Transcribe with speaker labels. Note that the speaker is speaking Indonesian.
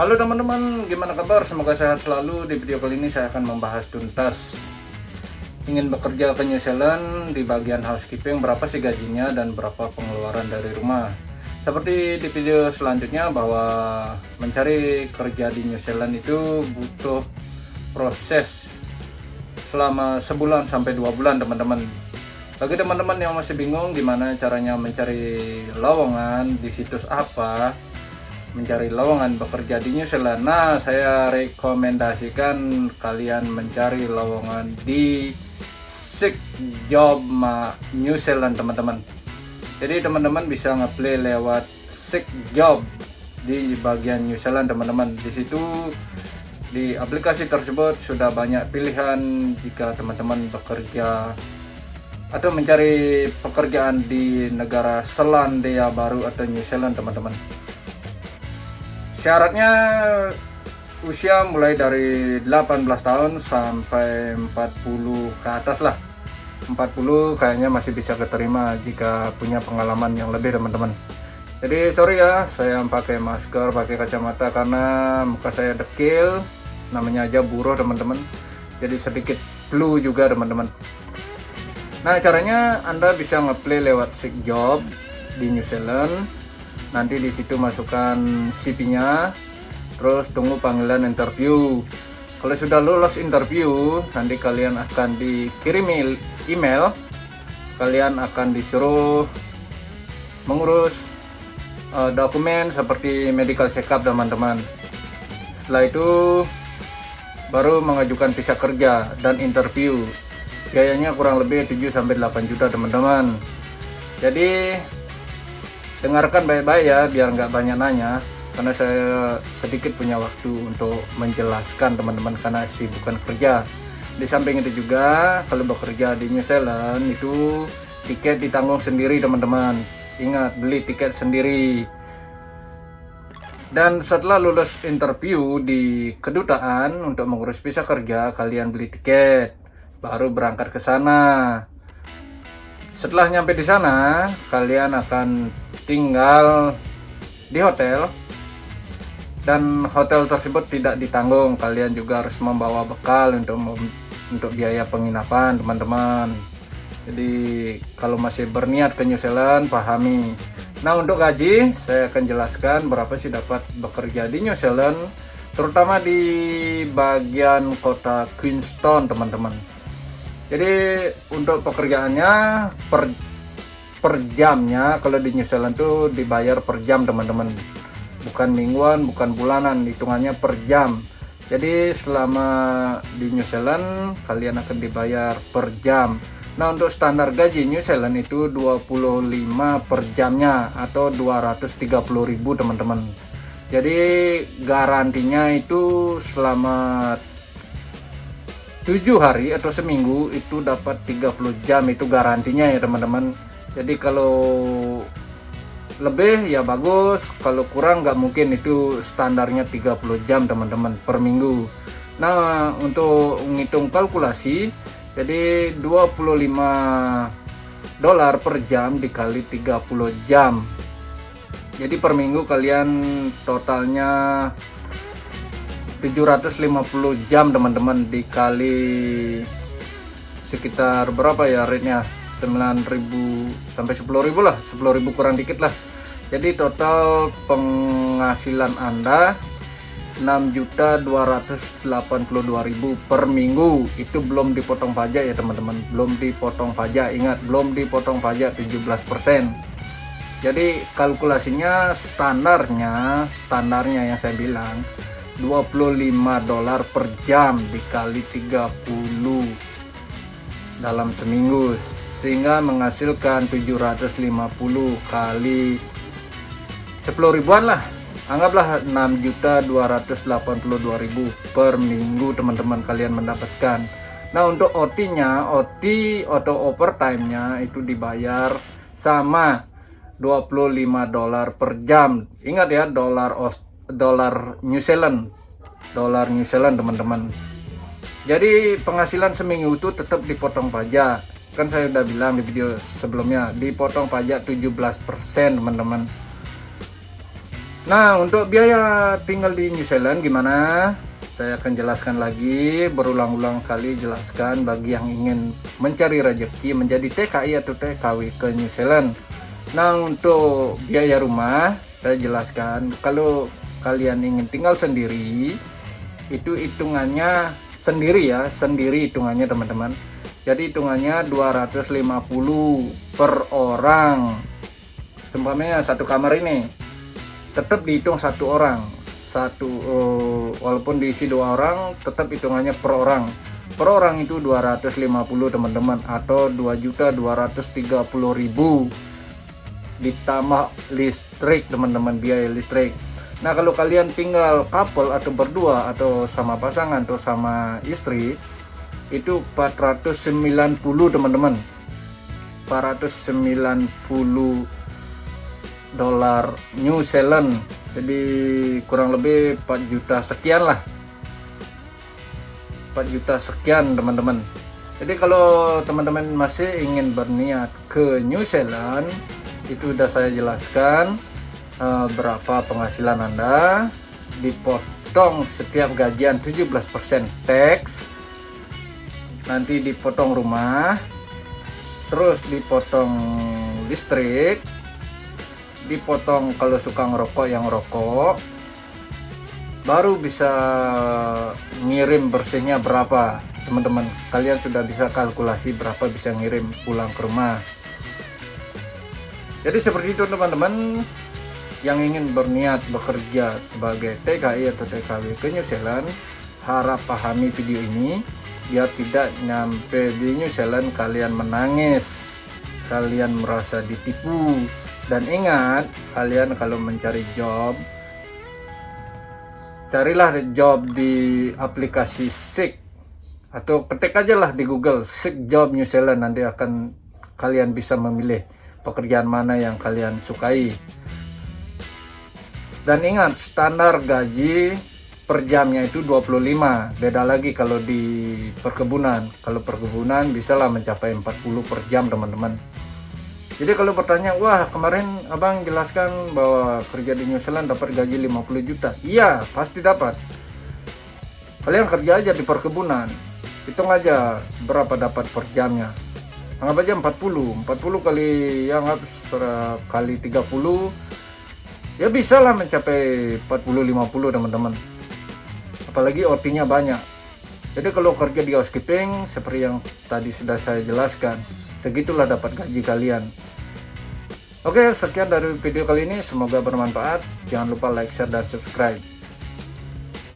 Speaker 1: Halo teman-teman, gimana kabar? Semoga sehat selalu. Di video kali ini saya akan membahas tuntas ingin bekerja ke New Zealand di bagian housekeeping berapa sih gajinya dan berapa pengeluaran dari rumah. Seperti di video selanjutnya bahwa mencari kerja di New Zealand itu butuh proses selama sebulan sampai dua bulan teman-teman. Bagi teman-teman yang masih bingung gimana caranya mencari lowongan di situs apa, mencari lowongan bekerja di New Zealand. Nah, saya rekomendasikan kalian mencari lowongan di Sick Job New Zealand, teman-teman. Jadi teman-teman bisa ngeplay lewat Sick Job di bagian New Zealand, teman-teman. Di situ di aplikasi tersebut sudah banyak pilihan jika teman-teman bekerja atau mencari pekerjaan di negara Selandia Baru atau New Zealand, teman-teman syaratnya usia mulai dari 18 tahun sampai 40 ke atas lah. 40 kayaknya masih bisa keterima jika punya pengalaman yang lebih teman-teman. Jadi sorry ya saya pakai masker pakai kacamata karena muka saya dekil namanya aja buruh teman-teman. Jadi sedikit flu juga teman-teman. Nah caranya anda bisa ngeplay lewat sick job di New Zealand nanti di situ masukkan CV-nya terus tunggu panggilan interview. Kalau sudah lulus interview nanti kalian akan dikirim email. Kalian akan disuruh mengurus uh, dokumen seperti medical check up teman-teman. Setelah itu baru mengajukan visa kerja dan interview. Biayanya kurang lebih 7-8 juta teman-teman. Jadi dengarkan baik-baik ya biar nggak banyak nanya. Karena saya sedikit punya waktu untuk menjelaskan teman-teman karena bukan kerja. Di samping itu juga kalau bekerja di New Zealand itu tiket ditanggung sendiri teman-teman. Ingat beli tiket sendiri. Dan setelah lulus interview di kedutaan untuk mengurus visa kerja kalian beli tiket baru berangkat ke sana. Setelah nyampe di sana kalian akan tinggal di hotel. Dan hotel tersebut tidak ditanggung. Kalian juga harus membawa bekal untuk untuk biaya penginapan teman-teman. Jadi kalau masih berniat ke New Zealand pahami. Nah untuk gaji saya akan jelaskan berapa sih dapat bekerja di New Zealand terutama di bagian kota Queenstown teman-teman. Jadi untuk pekerjaannya per per jamnya kalau di New Zealand tuh dibayar per jam teman-teman. Bukan mingguan bukan bulanan hitungannya per jam. Jadi selama di New Zealand kalian akan dibayar per jam. Nah untuk standar gaji New Zealand itu 25 per jamnya atau 230.000 teman-teman. Jadi garantinya itu selama tujuh hari atau seminggu itu dapat 30 jam itu garantinya ya teman-teman jadi kalau lebih ya bagus. Kalau kurang nggak mungkin. Itu standarnya 30 jam teman-teman per minggu. Nah untuk menghitung kalkulasi jadi 25 dolar per jam dikali 30 jam. Jadi per minggu kalian totalnya 750 jam teman-teman dikali sekitar berapa ya rate-nya 9000 sampai 10000 lah 10000 kurang dikit lah. Jadi total penghasilan Anda 6.282.000 per minggu. Itu belum dipotong pajak ya teman-teman. Belum dipotong pajak. Ingat belum dipotong pajak 17% jadi kalkulasinya standarnya standarnya yang saya bilang 25 dolar per jam dikali 30 dalam seminggu sehingga menghasilkan 750 kali 10 ribuan lah. Anggaplah 6.282.000 per minggu teman-teman kalian mendapatkan. Nah untuk OT nya OT atau overtime nya itu dibayar sama 25 dolar per jam. Ingat ya dolar dolar New Zealand. Dolar New Zealand teman-teman. Jadi penghasilan seminggu itu tetap dipotong pajak kan saya udah bilang di video sebelumnya dipotong pajak 17% teman-teman Nah, untuk biaya tinggal di New Zealand gimana? Saya akan jelaskan lagi, berulang-ulang kali jelaskan bagi yang ingin mencari rezeki menjadi TKI atau TKW ke New Zealand. Nah, untuk biaya rumah, saya jelaskan kalau kalian ingin tinggal sendiri, itu hitungannya sendiri ya, sendiri hitungannya teman-teman. Jadi hitungannya 250 per orang. Seumpamanya satu kamar ini tetap dihitung satu orang. Satu uh, walaupun diisi dua orang tetap hitungannya per orang. Per orang itu 250 teman-teman atau 2.230.000 ditambah listrik teman-teman biaya listrik. Nah kalau kalian tinggal couple atau berdua atau sama pasangan atau sama istri itu 490 teman-teman. 490 dolar New Zealand. Jadi kurang lebih 4 juta sekian lah. 4 juta sekian teman-teman. Jadi kalau teman-teman masih ingin berniat ke New Zealand itu sudah saya jelaskan uh, berapa penghasilan anda. Dipotong setiap gajian 17% tax nanti dipotong rumah terus dipotong listrik dipotong kalau suka ngerokok yang rokok baru bisa ngirim bersihnya berapa. Teman-teman kalian sudah bisa kalkulasi berapa bisa ngirim pulang ke rumah. Jadi seperti itu teman-teman yang ingin berniat bekerja sebagai TKI atau TKW ke New Zealand harap pahami video ini biar tidak nyampe di New Zealand kalian menangis kalian merasa ditipu. Dan ingat kalian kalau mencari job carilah job di aplikasi Seek. Atau ketik aja lah di Google Seek Job New Zealand. Nanti akan kalian bisa memilih pekerjaan mana yang kalian sukai. Dan ingat standar gaji per jamnya itu 25 beda lagi kalau di perkebunan kalau perkebunan bisalah mencapai 40 per jam teman-teman jadi kalau bertanya, wah kemarin abang jelaskan bahwa kerja di New Zealand dapat gaji 50 juta. Iya, pasti dapat. Kalian kerja aja di perkebunan. Hitung aja berapa dapat per jamnya. Anggap aja 40. 40 kali yang kali 30 ya bisa lah mencapai 40-50 teman-teman. Apalagi OT-nya banyak. Jadi kalau kerja di housekeeping seperti yang tadi sudah saya jelaskan, segitulah dapat gaji kalian. Oke, sekian dari video kali ini. Semoga bermanfaat. Jangan lupa like, share, dan subscribe.